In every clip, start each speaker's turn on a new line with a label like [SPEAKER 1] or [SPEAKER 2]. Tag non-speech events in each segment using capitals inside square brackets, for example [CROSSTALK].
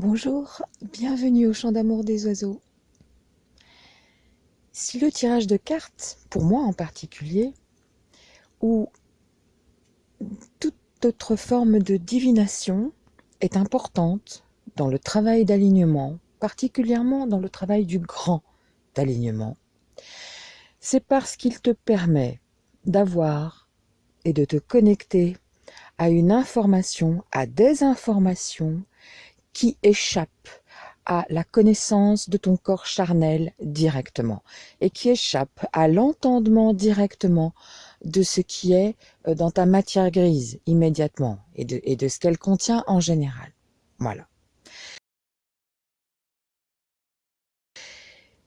[SPEAKER 1] Bonjour, bienvenue au champ d'amour des oiseaux. Si le tirage de cartes, pour moi en particulier, ou toute autre forme de divination est importante dans le travail d'alignement, particulièrement dans le travail du grand alignement, c'est parce qu'il te permet d'avoir et de te connecter à une information, à des informations qui échappent à la connaissance de ton corps charnel directement et qui échappent à l'entendement directement de ce qui est euh, dans ta matière grise immédiatement et de, et de ce qu'elle contient en général. Voilà.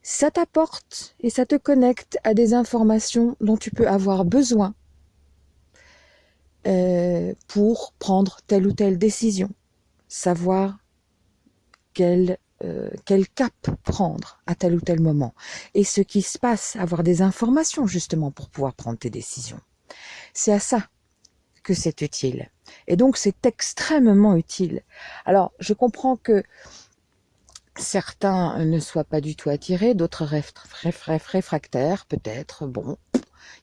[SPEAKER 1] Ça t'apporte et ça te connecte à des informations dont tu peux avoir besoin euh, pour prendre telle ou telle décision, savoir quel, euh, quel cap prendre à tel ou tel moment, et ce qui se passe, avoir des informations justement pour pouvoir prendre tes décisions. C'est à ça que c'est utile. Et donc c'est extrêmement utile. Alors je comprends que certains ne soient pas du tout attirés, d'autres réfractaires peut-être, bon,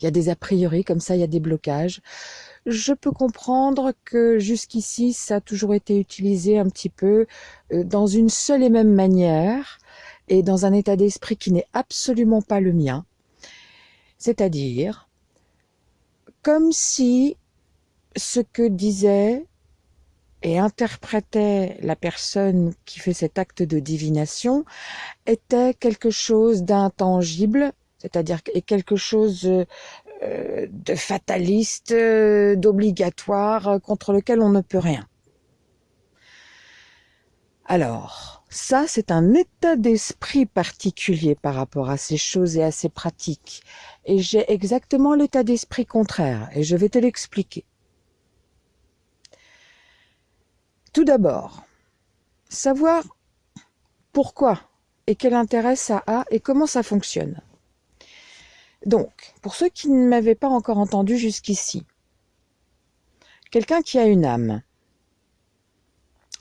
[SPEAKER 1] il y a des a priori comme ça, il y a des blocages je peux comprendre que jusqu'ici, ça a toujours été utilisé un petit peu euh, dans une seule et même manière et dans un état d'esprit qui n'est absolument pas le mien. C'est-à-dire, comme si ce que disait et interprétait la personne qui fait cet acte de divination était quelque chose d'intangible, c'est-à-dire quelque chose euh, de fataliste, euh, d'obligatoire, euh, contre lequel on ne peut rien. Alors, ça, c'est un état d'esprit particulier par rapport à ces choses et à ces pratiques. Et j'ai exactement l'état d'esprit contraire, et je vais te l'expliquer. Tout d'abord, savoir pourquoi et quel intérêt ça a et comment ça fonctionne. Donc, pour ceux qui ne m'avaient pas encore entendu jusqu'ici, quelqu'un qui a une âme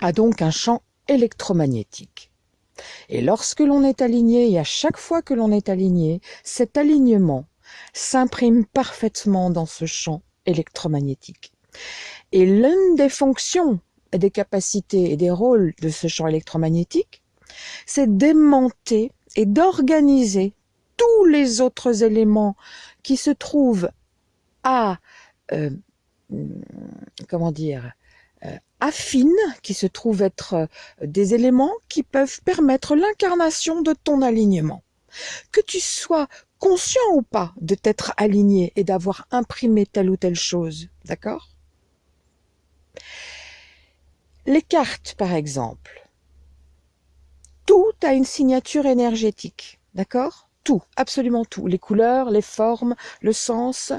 [SPEAKER 1] a donc un champ électromagnétique. Et lorsque l'on est aligné, et à chaque fois que l'on est aligné, cet alignement s'imprime parfaitement dans ce champ électromagnétique. Et l'une des fonctions, des capacités et des rôles de ce champ électromagnétique, c'est d'aimanter et d'organiser tous les autres éléments qui se trouvent à, euh, comment dire, euh, affines, qui se trouvent être euh, des éléments qui peuvent permettre l'incarnation de ton alignement. Que tu sois conscient ou pas de t'être aligné et d'avoir imprimé telle ou telle chose, d'accord? Les cartes, par exemple, tout a une signature énergétique, d'accord? Tout, absolument tout, les couleurs, les formes, le sens,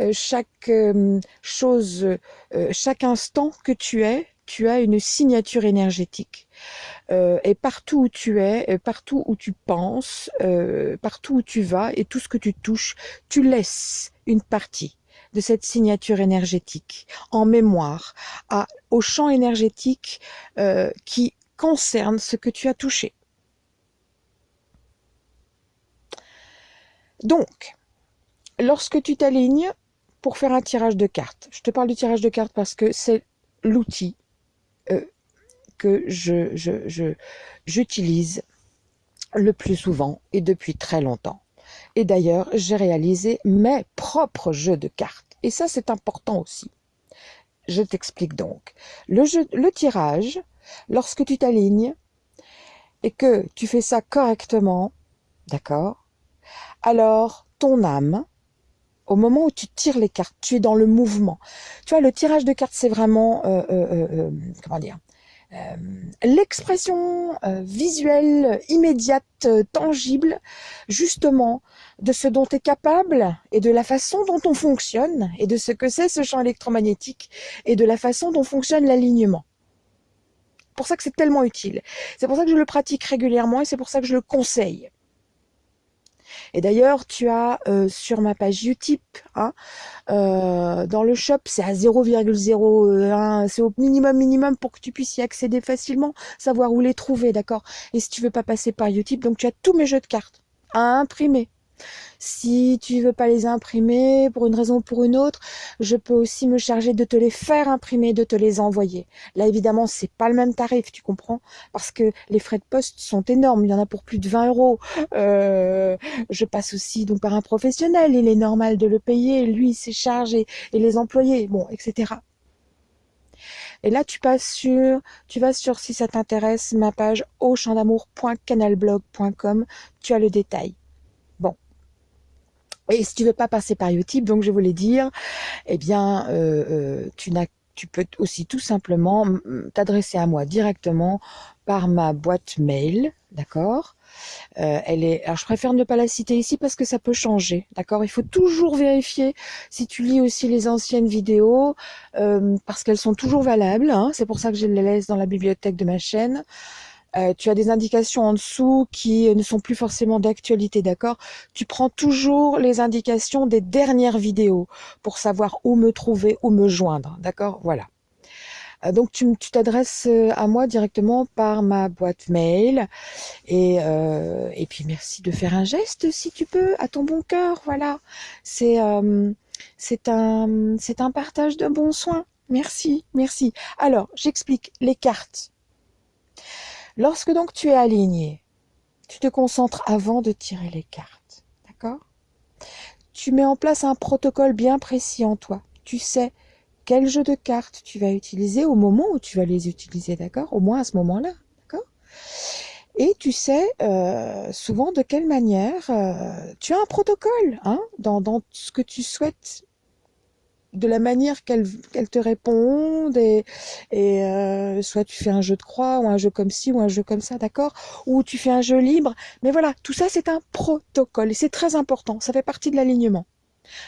[SPEAKER 1] euh, chaque euh, chose, euh, chaque instant que tu es, tu as une signature énergétique. et partout où tu es, partout où tu penses, partout où tu vas et tout ce que tu touches, tu laisses une partie de cette signature énergétique en mémoire à, au champ énergétique qui concerne ce que tu as touché. Donc, lorsque tu t'alignes pour faire un tirage de cartes, je te parle du tirage de cartes parce que c'est l'outil euh, que je, j'utilise le plus souvent et depuis très longtemps. Et d'ailleurs, j'ai réalisé mes propres jeux de cartes. Et ça, c'est important aussi. Je t'explique donc. Le tirage, lorsque tu t'alignes et que tu fais ça correctement, d'accord alors ton âme, au moment où tu tires les cartes, tu es dans le mouvement. Tu vois, le tirage de cartes, c'est vraiment, euh, euh, euh, comment dire, l'expression visuelle, immédiate, tangible, justement, de ce dont tu es capable et de la façon dont on fonctionne et de ce que c'est ce champ électromagnétique et de la façon dont fonctionne l'alignement. C'est pour ça que c'est tellement utile. C'est pour ça que je le pratique régulièrement et c'est pour ça que je le conseille. Et d'ailleurs, tu as euh, sur ma page Utip, hein, euh, dans le shop, c'est à 0,01, c'est au minimum minimum pour que tu puisses y accéder facilement, savoir où les trouver, d'accord? Et si tu veux pas passer par Utip, donc tu as tous mes jeux de cartes à imprimer. Si tu veux pas les imprimer pour une raison ou pour une autre, je peux aussi me charger de te les faire imprimer, de te les envoyer. Là, évidemment, c'est pas le même tarif, tu comprends? Parce que les frais de poste sont énormes. Il y en a pour plus de 20 euros. Euh, je passe aussi donc par un professionnel. Il est normal de le payer. Lui, ses charges et, les employés, bon, etc. Et là, tu passes sur, tu vas sur, si ça t'intéresse, ma page auchandamour.canalblog.com. Tu as le détail. Et si tu veux pas passer par Utip, donc je voulais dire, eh bien, euh, euh, tu peux aussi tout simplement t'adresser à moi directement par ma boîte mail, d'accord? Euh, elle est, alors je préfère ne pas la citer ici parce que ça peut changer, d'accord? Il faut toujours vérifier si tu lis aussi les anciennes vidéos parce qu'elles sont toujours valables. Hein. C'est pour ça que je les laisse dans la bibliothèque de ma chaîne. Euh, tu as des indications en dessous qui ne sont plus forcément d'actualité, d'accord? Tu prends toujours les indications des dernières vidéos pour savoir où me trouver, où me joindre, d'accord? Voilà. Euh, donc tu t'adresses euh, à moi directement par ma boîte mail et, et puis merci de faire un geste si tu peux à ton bon cœur, voilà. C'est c'est un c'est un partage de bons soins. Merci, merci. Alors j'explique les cartes. Lorsque donc tu es aligné, tu te concentres avant de tirer les cartes. D'accord? Tu mets en place un protocole bien précis en toi. Tu sais quel jeu de cartes tu vas utiliser au moment où tu vas les utiliser, d'accord? Au moins à ce moment-là, d'accord? Et tu sais euh, souvent de quelle manière euh, tu as un protocole hein, dans, dans ce que tu souhaites de la manière qu'elle te répondent et, et euh, soit tu fais un jeu de croix ou un jeu comme ci ou un jeu comme ça, d'accord? Ou tu fais un jeu libre. Mais voilà, tout ça c'est un protocole et c'est très important, ça fait partie de l'alignement.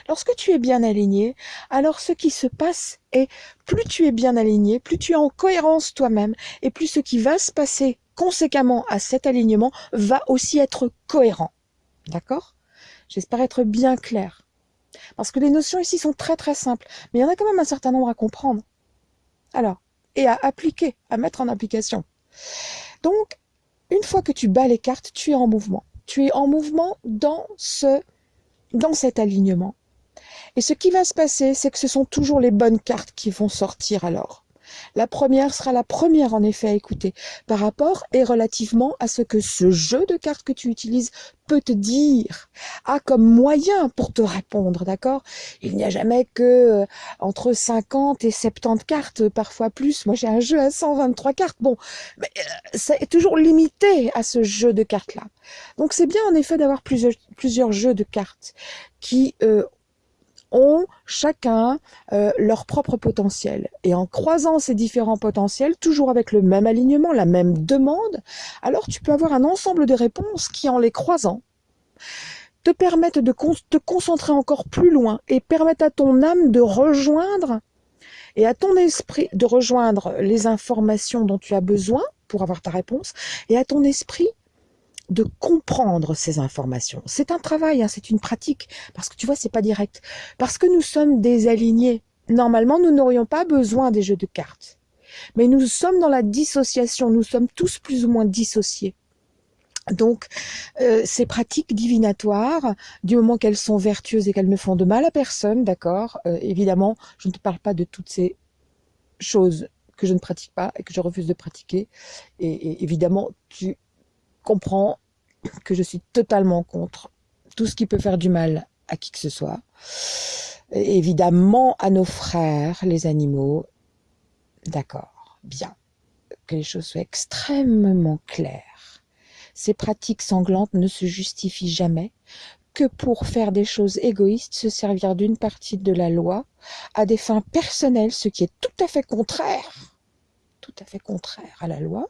[SPEAKER 1] Lorsque tu es bien aligné, alors ce qui se passe est plus tu es bien aligné, plus tu es en cohérence toi-même et plus ce qui va se passer conséquemment à cet alignement va aussi être cohérent. D'accord? J'espère être bien clair. Parce que les notions ici sont très très simples, mais il y en a quand même un certain nombre à comprendre. Alors, et à appliquer, à mettre en application. Donc, une fois que tu bats les cartes, tu es en mouvement. Tu es en mouvement dans ce, dans cet alignement. Et ce qui va se passer, c'est que ce sont toujours les bonnes cartes qui vont sortir alors. La première sera la première en effet à écouter par rapport et relativement à ce que ce jeu de cartes que tu utilises peut te dire, a comme moyen pour te répondre, d'accord? Il n'y a jamais que euh, entre 50 et 70 cartes, parfois plus. Moi j'ai un jeu à 123 cartes. Bon, mais euh, c'est toujours limité à ce jeu de cartes-là. Donc c'est bien en effet d'avoir plusieurs, plusieurs jeux de cartes qui euh, ont chacun euh, leur propre potentiel. Et en croisant ces différents potentiels, toujours avec le même alignement, la même demande, alors tu peux avoir un ensemble de réponses qui, en les croisant, te permettent de te concentrer encore plus loin et permettent à ton âme de rejoindre et à ton esprit de rejoindre les informations dont tu as besoin pour avoir ta réponse et à ton esprit de comprendre ces informations. C'est un travail, hein, c'est une pratique, parce que tu vois, c'est pas direct. Parce que nous sommes désalignés. Normalement, nous n'aurions pas besoin des jeux de cartes. Mais nous sommes dans la dissociation, nous sommes tous plus ou moins dissociés. Donc, euh, ces pratiques divinatoires, du moment qu'elles sont vertueuses et qu'elles ne font de mal à personne, d'accord euh, Évidemment, je ne te parle pas de toutes ces choses que je ne pratique pas et que je refuse de pratiquer. et évidemment, tu comprends que je suis totalement contre tout ce qui peut faire du mal à qui que ce soit. évidemment, à nos frères, les animaux. D'accord, bien. Que les choses soient extrêmement claires. Ces pratiques sanglantes ne se justifient jamais que pour faire des choses égoïstes, se servir d'une partie de la loi à des fins personnelles, ce qui est tout à fait contraire, tout à fait contraire à la loi.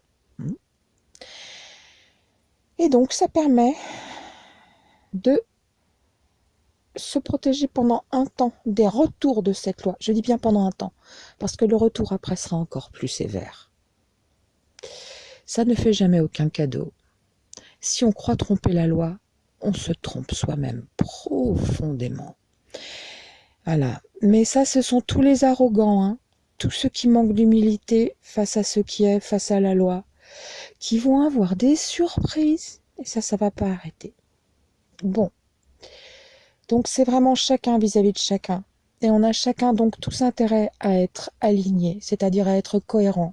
[SPEAKER 1] Et donc, ça permet de se protéger pendant un temps des retours de cette loi. Je dis bien pendant un temps, parce que le retour après sera encore plus sévère. Ça ne fait jamais aucun cadeau. Si on croit tromper la loi, on se trompe soi-même profondément. Voilà. Mais ça, ce sont tous les arrogants, hein. tous ceux qui manquent d'humilité face à ce qui est, face à la loi, qui vont avoir des surprises. Et ça, ça va pas arrêter. Bon. Donc c'est vraiment chacun vis-à-vis -vis de chacun. Et on a chacun donc tous intérêt à être aligné, c'est-à-dire à être cohérent.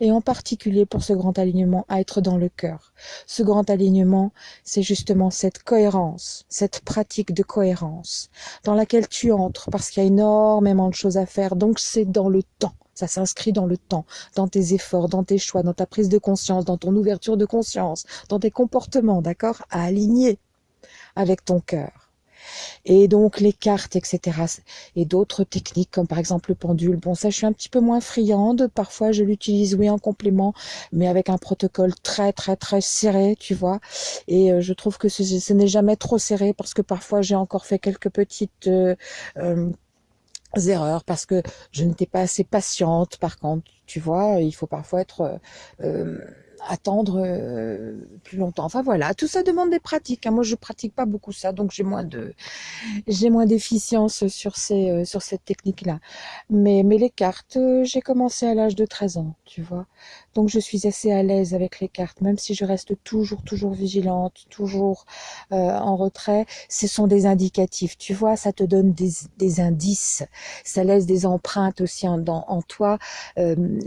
[SPEAKER 1] Et en particulier pour ce grand alignement, à être dans le cœur. Ce grand alignement, c'est justement cette cohérence, cette pratique de cohérence dans laquelle tu entres parce qu'il y a énormément de choses à faire. Donc c'est dans le temps. Ça s'inscrit dans le temps, dans tes efforts, dans tes choix, dans ta prise de conscience, dans ton ouverture de conscience, dans tes comportements, d'accord À aligner avec ton cœur et donc les cartes, etc. Et d'autres techniques comme par exemple le pendule. Bon, ça, je suis un petit peu moins friande. Parfois, je l'utilise, oui, en complément, mais avec un protocole très, très, très serré, tu vois. Et euh, je trouve que ce, n'est jamais trop serré parce que parfois, j'ai encore fait quelques petites... Euh, euh, erreurs parce que je n'étais pas assez patiente par contre tu vois il faut parfois être attendre euh, plus longtemps. Enfin voilà, tout ça demande des pratiques. Hein. Moi, je pratique pas beaucoup ça, donc j'ai moins de j'ai moins d'efficience sur ces euh, sur cette technique-là. Mais mais les cartes, euh, j'ai commencé à l'âge de 13 ans, tu vois. Donc je suis assez à l'aise avec les cartes, même si je reste toujours toujours vigilante, toujours en retrait. Ce sont des indicatifs, tu vois. Ça te donne des des indices, ça laisse des empreintes aussi en, en toi,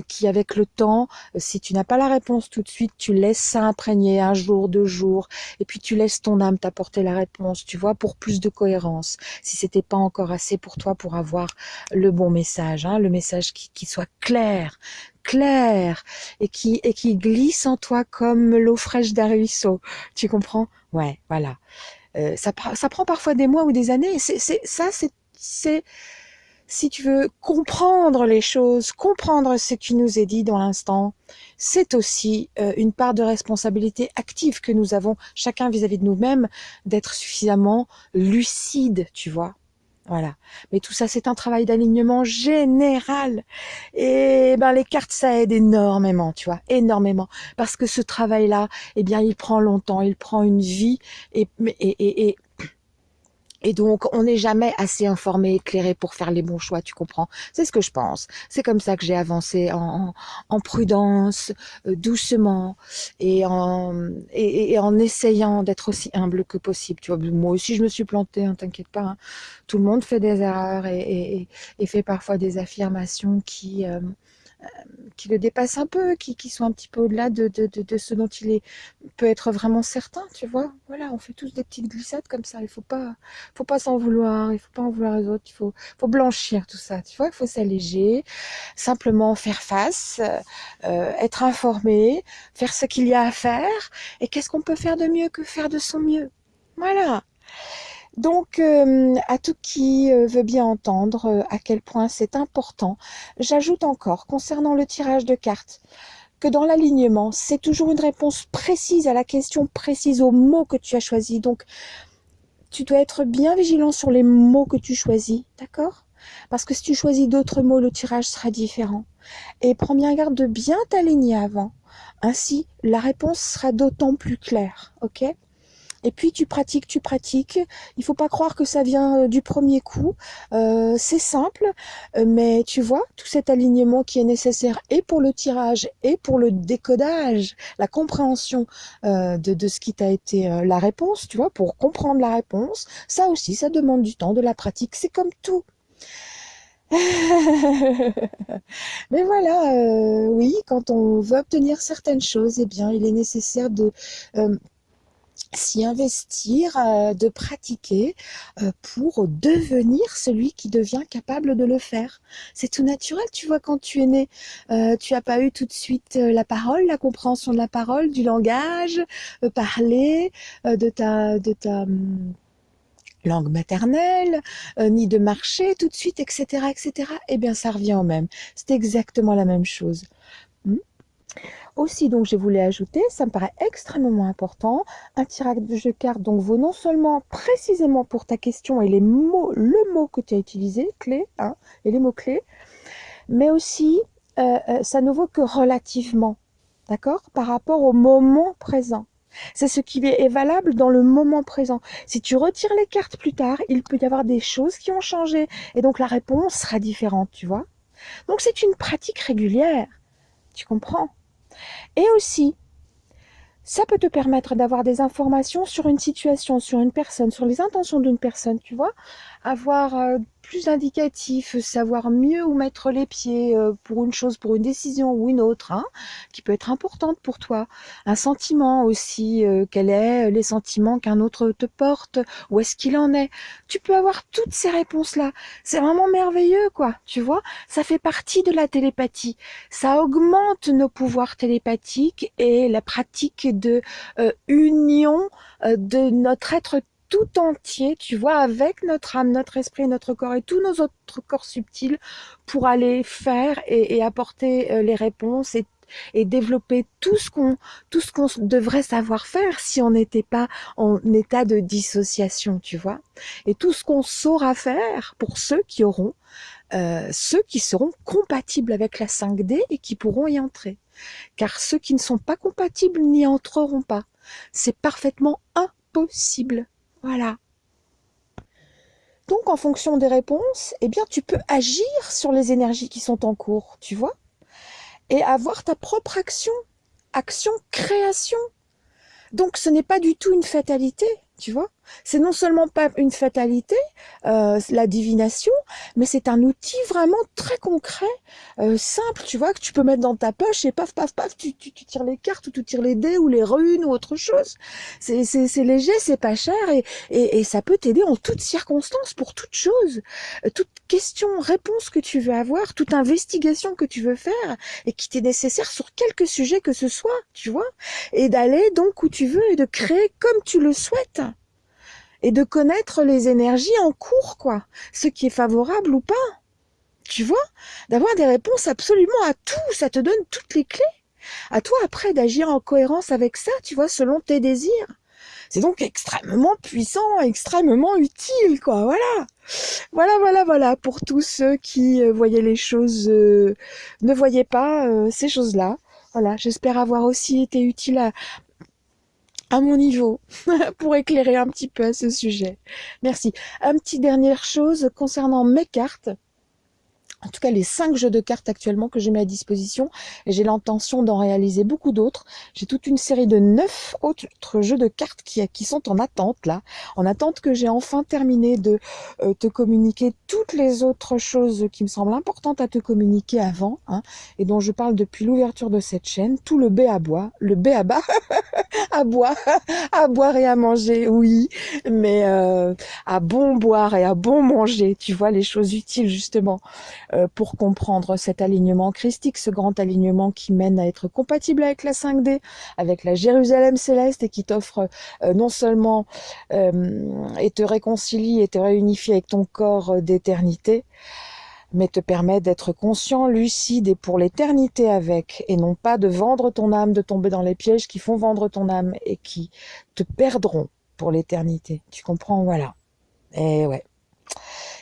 [SPEAKER 1] qui avec le temps, si tu n'as pas la réponse tout suite, tu laisses ça imprégner un jour, deux jours, et puis tu laisses ton âme t'apporter la réponse, tu vois, pour plus de cohérence. Si c'était pas encore assez pour toi pour avoir le bon message, hein, le message qui, soit clair, clair et qui et qui glisse en toi comme l'eau fraîche d'un ruisseau. Tu comprends? Ouais, voilà. Euh, ça, ça prend parfois des mois ou des années. C'est ça, c'est si tu veux comprendre les choses, comprendre ce qui nous est dit dans l'instant, c'est aussi euh, une part de responsabilité active que nous avons chacun vis-à-vis de nous-mêmes d'être suffisamment lucide, tu vois. Voilà. Mais tout ça, c'est un travail d'alignement général. Et ben, les cartes, ça aide énormément, tu vois, énormément. Parce que ce travail-là, eh bien, il prend longtemps, il prend une vie. Et, et donc, on n'est jamais assez informé, éclairé pour faire les bons choix, tu comprends? C'est ce que je pense. C'est comme ça que j'ai avancé en, en, prudence, euh, doucement, et en, et, en essayant d'être aussi humble que possible. Tu vois, moi aussi, je me suis plantée, hein, t'inquiète pas. Hein. Tout le monde fait des erreurs et, et fait parfois des affirmations qui... Euh, qui le dépassent un peu, qui, qui sont un petit peu au-delà de, de, de, ce dont il est, peut être vraiment certain, tu vois. Voilà, on fait tous des petites glissades comme ça. Il faut pas, faut pas s'en vouloir, il faut pas en vouloir les autres. Il faut, faut blanchir tout ça, tu vois. Il faut s'alléger, simplement faire face, euh, être informé, faire ce qu'il y a à faire. Et qu'est-ce qu'on peut faire de mieux que faire de son mieux? Voilà. Donc, euh, à tout qui euh, veut bien entendre euh, à quel point c'est important, j'ajoute encore, concernant le tirage de cartes, que dans l'alignement, c'est toujours une réponse précise à la question précise, au mot que tu as choisi. Donc, tu dois être bien vigilant sur les mots que tu choisis, d'accord? Parce que si tu choisis d'autres mots, le tirage sera différent. Et prends bien garde de bien t'aligner avant. Ainsi, la réponse sera d'autant plus claire, ok? Et puis tu pratiques, tu pratiques. Il faut pas croire que ça vient euh, du premier coup. Euh, c'est simple, euh, mais tu vois, tout cet alignement qui est nécessaire et pour le tirage et pour le décodage, la compréhension de, ce qui t'a été la réponse, tu vois, pour comprendre la réponse, ça aussi, ça demande du temps, de la pratique. C'est comme tout. [LAUGHS] Mais voilà, oui, quand on veut obtenir certaines choses, eh bien, il est nécessaire de s'y investir, euh, de pratiquer euh, pour devenir celui qui devient capable de le faire. C'est tout naturel, tu vois, quand tu es né, euh, tu n'as pas eu tout de suite la parole, la compréhension de la parole, du langage, parler de ta, hum, langue maternelle, ni de marcher tout de suite, etc., etc. Eh bien, ça revient au même. C'est exactement la même chose. Hmm aussi, donc, je voulais ajouter, ça me paraît extrêmement important, un tirage de cartes donc vaut non seulement précisément pour ta question et les mots, le mot que tu as utilisé, clé, hein, et les mots clés, mais aussi euh, euh, ça ne vaut que relativement, d'accord, par rapport au moment présent. C'est ce qui est valable dans le moment présent. Si tu retires les cartes plus tard, il peut y avoir des choses qui ont changé. Et donc la réponse sera différente, tu vois. Donc c'est une pratique régulière. Tu comprends Et aussi, ça peut te permettre d'avoir des informations sur une situation, sur une personne, sur les intentions d'une personne, tu vois. Avoir euh, plus indicatif, savoir mieux où mettre les pieds euh, pour une chose, pour une décision ou une autre, hein, qui peut être importante pour toi. Un sentiment aussi, euh, quels est les sentiments qu'un autre te porte, où est-ce qu'il en est. Tu peux avoir toutes ces réponses-là. C'est vraiment merveilleux, quoi, tu vois. Ça fait partie de la télépathie. Ça augmente nos pouvoirs télépathiques et la pratique de euh, union de notre être tout entier, tu vois, avec notre âme, notre esprit, notre corps et tous nos autres corps subtils pour aller faire et, apporter euh, les réponses et, et développer tout ce qu'on tout ce qu'on devrait savoir faire si on n'était pas en état de dissociation, tu vois. Et tout ce qu'on saura faire pour ceux qui auront euh, ceux qui seront compatibles avec la 5D et qui pourront y entrer. Car ceux qui ne sont pas compatibles n'y entreront pas. C'est parfaitement impossible. Voilà. Donc, en fonction des réponses, eh bien, tu peux agir sur les énergies qui sont en cours, tu vois, et avoir ta propre action, action, création. Donc, ce n'est pas du tout une fatalité, tu vois. C'est non seulement pas une fatalité, euh, la divination, mais c'est un outil vraiment très concret, euh, simple, tu vois, que tu peux mettre dans ta poche et paf, paf, paf, tu, tu, tires les cartes ou tu tires les dés ou les runes ou autre chose. C'est léger, c'est pas cher et, et, et ça peut t'aider en toutes circonstances, pour toute chose. Euh, toute question, réponse que tu veux avoir, toute investigation que tu veux faire et qui t'est nécessaire sur quelque sujet que ce soit, tu vois, et d'aller donc où tu veux et de créer comme tu le souhaites et de connaître les énergies en cours, quoi. Ce qui est favorable ou pas. Tu vois? D'avoir des réponses absolument à tout, ça te donne toutes les clés. À toi après d'agir en cohérence avec ça, tu vois, selon tes désirs. C'est donc extrêmement puissant, extrêmement utile, quoi. Voilà. Voilà, voilà, voilà. Pour tous ceux qui euh, voyaient les choses, euh, ne voyaient pas euh, ces choses-là. Voilà, j'espère avoir aussi été utile à, à mon niveau [LAUGHS] pour éclairer un petit peu à ce sujet. Merci. Un petit dernière chose concernant mes cartes en tout cas les cinq jeux de cartes actuellement que j'ai mis à disposition j'ai l'intention d'en réaliser beaucoup d'autres. J'ai toute une série de neuf autres jeux de cartes qui, qui sont en attente là, en attente que j'ai enfin terminé de euh, te communiquer toutes les autres choses qui me semblent importantes à te communiquer avant hein, et dont je parle depuis l'ouverture de cette chaîne, tout le B à bois, le B à bas, [LAUGHS] à boire, à boire et à manger, oui, mais euh, à bon boire et à bon manger, tu vois les choses utiles justement. Euh, pour comprendre cet alignement christique, ce grand alignement qui mène à être compatible avec la 5D, avec la Jérusalem céleste et qui t'offre euh, non seulement euh, et te réconcilie et te réunifie avec ton corps d'éternité, mais te permet d'être conscient, lucide et pour l'éternité avec, et non pas de vendre ton âme, de tomber dans les pièges qui font vendre ton âme et qui te perdront pour l'éternité. Tu comprends? Voilà. Et ouais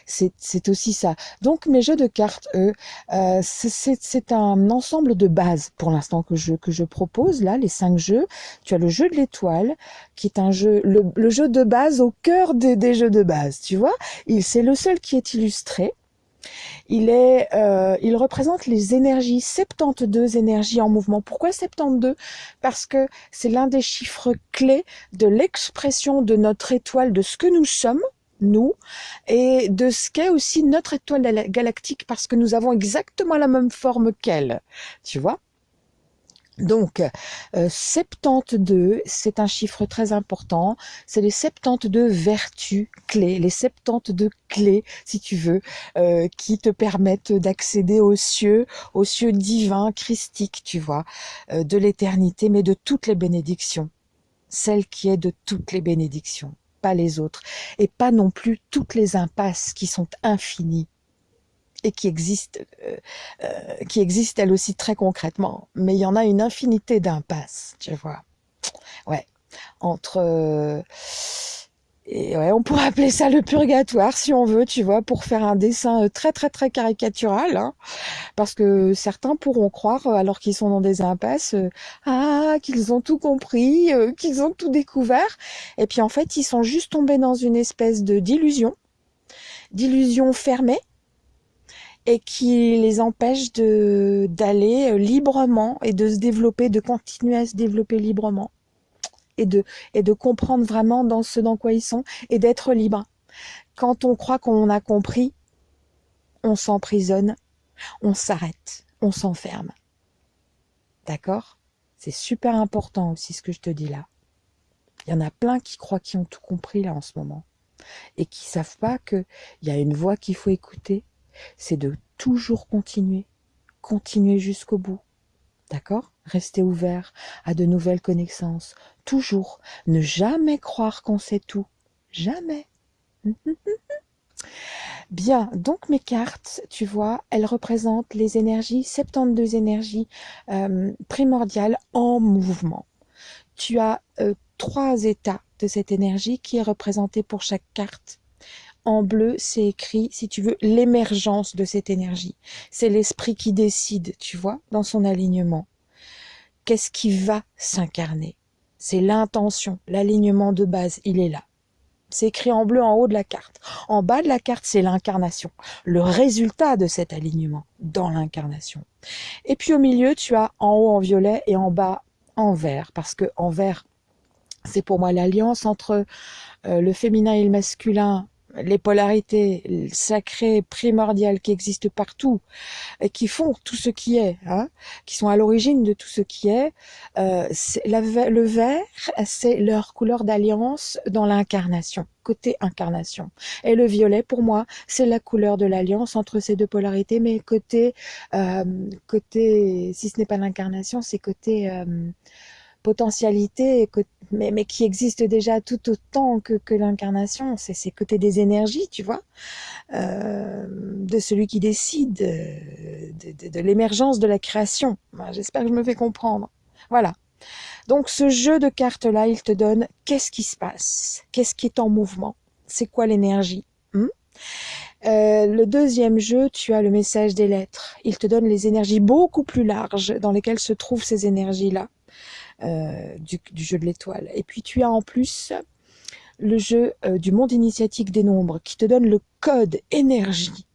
[SPEAKER 1] c'est aussi ça. Donc mes jeux de cartes, eux, euh, c'est un ensemble de bases pour l'instant que je, que je propose, là, les cinq jeux. Tu as le jeu de l'étoile, qui est un jeu, le, jeu de base au cœur des, des jeux de base, tu vois. C'est le seul qui est illustré. Il, est, euh, il représente les énergies, 72 énergies en mouvement. Pourquoi 72 Parce que c'est l'un des chiffres clés de l'expression de notre étoile, de ce que nous sommes, nous, et de ce qu'est aussi notre étoile galactique, parce que nous avons exactement la même forme qu'elle, tu vois? Donc, 72, euh, c'est un chiffre très important. C'est les 72 vertus clés, les 72 clés, si tu veux, euh, qui te permettent d'accéder aux cieux, aux cieux divins, christiques, tu vois, euh, de l'éternité, mais de toutes les bénédictions. Celle qui est de toutes les bénédictions les autres, et pas non plus toutes les impasses qui sont infinies et qui existent, euh, euh, qui existent elles aussi très concrètement. Mais il y en a une infinité d'impasses, tu vois. Ouais, entre on pourrait appeler ça le purgatoire si on veut, tu vois, pour faire un dessin euh, très très très caricatural, hein. parce que certains pourront croire, euh, alors qu'ils sont dans des impasses, euh, ah qu'ils ont tout compris, qu'ils ont tout découvert, et puis en fait ils sont juste tombés dans une espèce de d'illusion, d'illusion fermée, et qui les empêche de d'aller librement et de se développer, de continuer à se développer librement et de, comprendre vraiment dans ce dans quoi ils sont et d'être libre. Quand on croit qu'on a compris, on s'emprisonne, on s'arrête, on s'enferme. D'accord? C'est super important aussi ce que je te dis là. Il y en a plein qui croient qu'ils ont tout compris là en ce moment et qui savent pas qu'il y a une voix qu'il faut écouter, c'est de toujours continuer, continuer jusqu'au bout. D'accord? Rester ouvert à de nouvelles connaissances, toujours ne jamais croire qu'on sait tout. Jamais. [LAUGHS] Bien, donc mes cartes, tu vois, elles représentent les énergies, 72 énergies euh, primordiales en mouvement. Tu as euh, trois états de cette énergie qui est représentée pour chaque carte. En bleu, c'est écrit, si tu veux, l'émergence de cette énergie. C'est l'esprit qui décide, tu vois, dans son alignement. Qu'est-ce qui va s'incarner? C'est l'intention, l'alignement de base, il est là. C'est écrit en bleu en haut de la carte. En bas de la carte, c'est l'incarnation, le résultat de cet alignement dans l'incarnation. Et puis au milieu, tu as en haut en violet et en bas en vert, parce que en vert, c'est pour moi l'alliance entre euh, le féminin et le masculin les polarités sacrées, primordiales qui existent partout et qui font tout ce qui est, hein, qui sont à l'origine de tout ce qui est, euh, le vert, c'est leur couleur d'alliance dans l'incarnation, côté incarnation. Et le violet, pour moi, c'est la couleur de l'alliance entre ces deux polarités, mais côté, euh, côté, si ce n'est pas l'incarnation, c'est côté euh, potentialité, mais, qui existe déjà tout autant que, l'incarnation. C'est ces côtés des énergies, tu vois, euh, de celui qui décide, de, de, l'émergence de la création. J'espère que je me fais comprendre. Voilà. Donc ce jeu de cartes-là, il te donne qu'est-ce qui se passe, qu'est-ce qui est en mouvement, c'est quoi l'énergie? Hmm? Euh, le deuxième jeu, tu as le message des lettres. Il te donne les énergies beaucoup plus larges dans lesquelles se trouvent ces énergies-là. Euh, du, jeu de l'étoile. Et puis tu as en plus le jeu euh, du monde initiatique des nombres qui te donne le code énergie.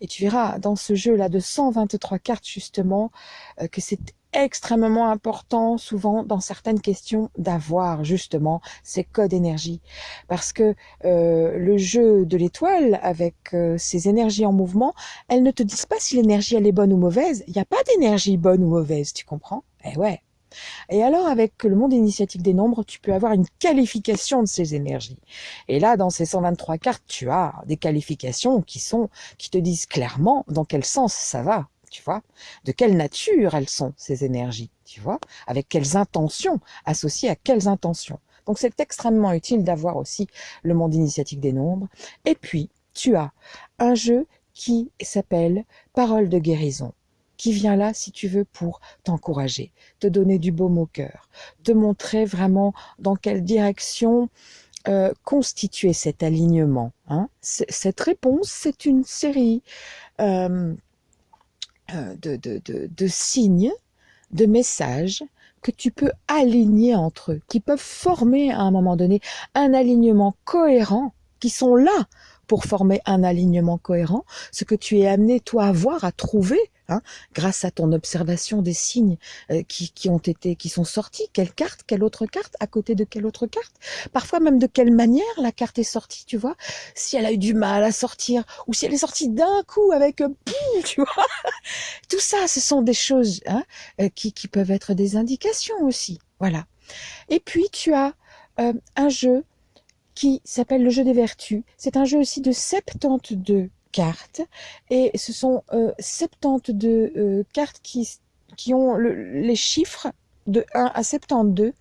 [SPEAKER 1] Et tu verras dans ce jeu-là de 123 cartes justement euh, que c'est extrêmement important souvent dans certaines questions d'avoir justement ces codes énergie parce que le jeu de l'étoile avec ces énergies en mouvement elles ne te disent pas si l'énergie elle est bonne ou mauvaise il n'y a pas d'énergie bonne ou mauvaise tu comprends? Eh ouais et alors, avec le monde initiatique des nombres, tu peux avoir une qualification de ces énergies. Et là, dans ces 123 cartes, tu as des qualifications qui sont, qui te disent clairement dans quel sens ça va, tu vois, de quelle nature elles sont, ces énergies, tu vois, avec quelles intentions, associées à quelles intentions. Donc, c'est extrêmement utile d'avoir aussi le monde initiatique des nombres. Et puis, tu as un jeu qui s'appelle Parole de guérison qui vient là, si tu veux, pour t'encourager, te donner du baume au cœur, te montrer vraiment dans quelle direction euh, constituer cet alignement. Hein. Cette réponse, c'est une série euh, euh, de, de, de, de signes, de messages que tu peux aligner entre eux, qui peuvent former à un moment donné un alignement cohérent, qui sont là pour former un alignement cohérent, ce que tu es amené toi à voir, à trouver Hein, grâce à ton observation des signes euh, qui, ont été, qui sont sortis, quelle carte, quelle autre carte, à côté de quelle autre carte, parfois même de quelle manière la carte est sortie, tu vois, si elle a eu du mal à sortir, ou si elle est sortie d'un coup avec, euh, tu vois, tout ça, ce sont des choses hein, euh, qui, qui peuvent être des indications aussi, voilà. Et puis tu as un jeu qui s'appelle le jeu des vertus. C'est un jeu aussi de 72 cartes et ce sont euh, 72 euh, cartes qui, ont les chiffres de 1 à 72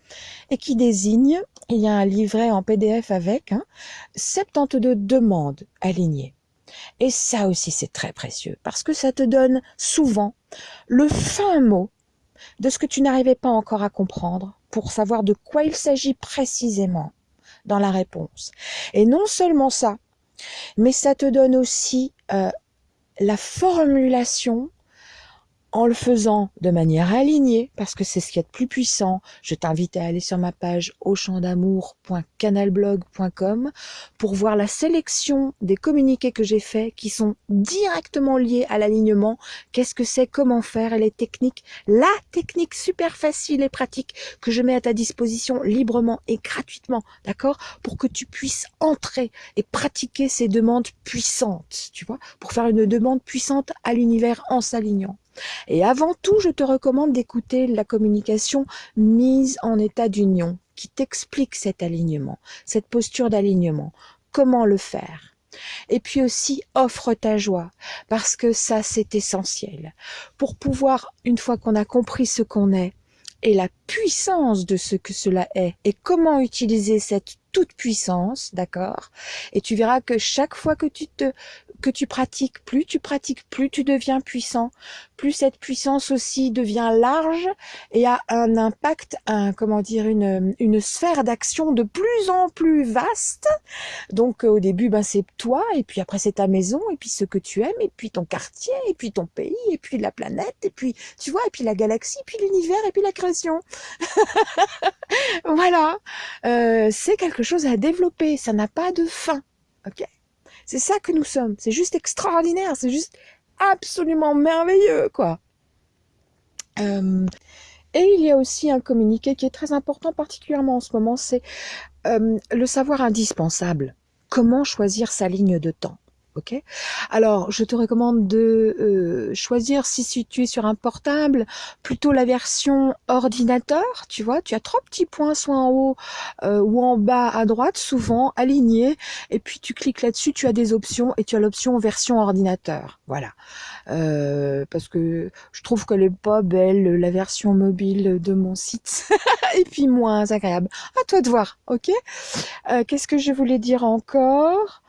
[SPEAKER 1] et qui désignent, il y a un livret en PDF avec, hein, 72 demandes alignées. Et ça aussi c'est très précieux parce que ça te donne souvent le fin mot de ce que tu n'arrivais pas encore à comprendre pour savoir de quoi il s'agit précisément dans la réponse. Et non seulement ça, mais ça te donne aussi euh, la formulation en le faisant de manière alignée, parce que c'est ce qui est de plus puissant, je t'invite à aller sur ma page auchandamour.canalblog.com pour voir la sélection des communiqués que j'ai faits qui sont directement liés à l'alignement. Qu'est-ce que c'est, comment faire? Et les techniques. La technique super facile et pratique que je mets à ta disposition librement et gratuitement, d'accord? Pour que tu puisses entrer et pratiquer ces demandes puissantes, tu vois? Pour faire une demande puissante à l'univers en s'alignant. Et avant tout, je te recommande d'écouter la communication mise en état d'union qui t'explique cet alignement, cette posture d'alignement, comment le faire? Et puis aussi, offre ta joie, parce que ça, c'est essentiel. Pour pouvoir, une fois qu'on a compris ce qu'on est, et la puissance de ce que cela est, et comment utiliser cette toute puissance, d'accord? Et tu verras que chaque fois que tu te que tu pratiques, plus tu pratiques, plus tu deviens puissant, plus cette puissance aussi devient large et a un impact, un comment dire, une, une sphère d'action de plus en plus vaste. Donc au début, ben c'est toi, et puis après c'est ta maison, et puis ce que tu aimes, et puis ton quartier, et puis ton pays, et puis la planète, et puis tu vois, et puis la galaxie, et puis l'univers, et puis la création. [LAUGHS] voilà, euh, c'est quelque chose à développer, ça n'a pas de fin. Ok? C'est ça que nous sommes. C'est juste extraordinaire. C'est juste absolument merveilleux, quoi. Euh, et il y a aussi un communiqué qui est très important, particulièrement en ce moment, c'est euh, le savoir indispensable. Comment choisir sa ligne de temps? Ok. Alors, je te recommande de euh, choisir si tu es sur un portable, plutôt la version ordinateur. Tu vois, tu as trois petits points, soit en haut euh, ou en bas à droite, souvent alignés. Et puis tu cliques là-dessus, tu as des options et tu as l'option version ordinateur. Voilà. Euh, parce que je trouve que est pas belle la version mobile de mon site [LAUGHS] et puis moins agréable. À toi de voir. Ok. Qu'est-ce que je voulais dire encore?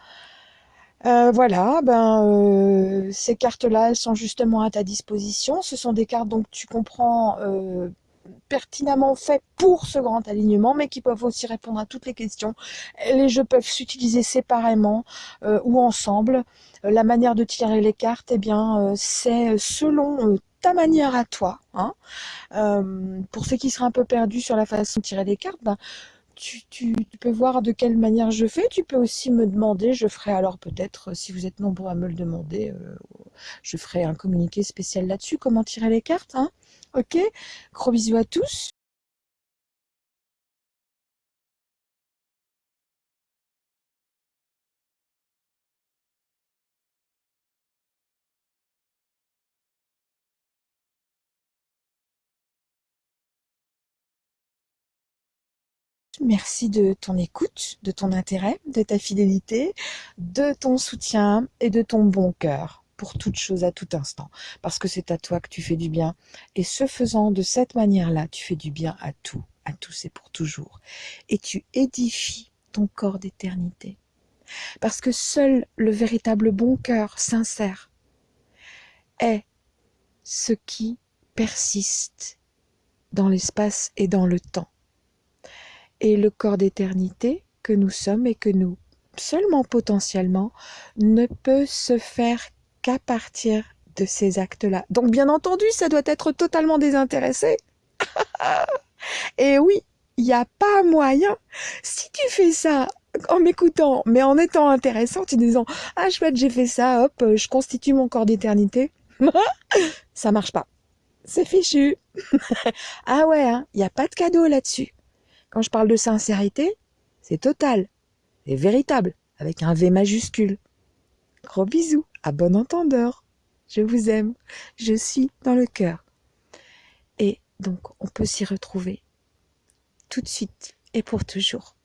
[SPEAKER 1] Euh, voilà, ben euh, ces cartes-là, elles sont justement à ta disposition. Ce sont des cartes donc tu comprends euh, pertinemment faites pour ce grand alignement, mais qui peuvent aussi répondre à toutes les questions. Les jeux peuvent s'utiliser séparément ou ensemble. la manière de tirer les cartes, eh bien, c'est selon ta manière à toi. Hein. pour ceux qui seraient un peu perdus sur la façon de tirer les cartes, ben, tu, peux voir de quelle manière je fais. Tu peux aussi me demander. Je ferai alors peut-être, si vous êtes nombreux à me le demander, euh, je ferai un communiqué spécial là-dessus. Comment tirer les cartes. Hein ok Gros bisous à tous. Merci de ton écoute, de ton intérêt, de ta fidélité, de ton soutien et de ton bon cœur pour toute chose à tout instant. Parce que c'est à toi que tu fais du bien. Et ce faisant de cette manière-là, tu fais du bien à tout, à tous et pour toujours. Et tu édifies ton corps d'éternité. Parce que seul le véritable bon cœur sincère est ce qui persiste dans l'espace et dans le temps et le corps d'éternité que nous sommes et que nous, seulement potentiellement, ne peut se faire qu'à partir de ces actes-là. Donc bien entendu, ça doit être totalement désintéressé. [LAUGHS] et oui, il n'y a pas moyen. Si tu fais ça en m'écoutant, mais en étant intéressant, en disant « Ah chouette, j'ai fait ça, hop, je constitue mon corps d'éternité [LAUGHS] », ça marche pas. C'est fichu. [LAUGHS] ah ouais, hein, il n'y a pas de cadeau là-dessus. Quand je parle de sincérité, c'est total, et véritable, avec un V majuscule. Gros bisous, à bon entendeur. Je vous aime, je suis dans le cœur. Et donc, on peut s'y retrouver tout de suite et pour toujours.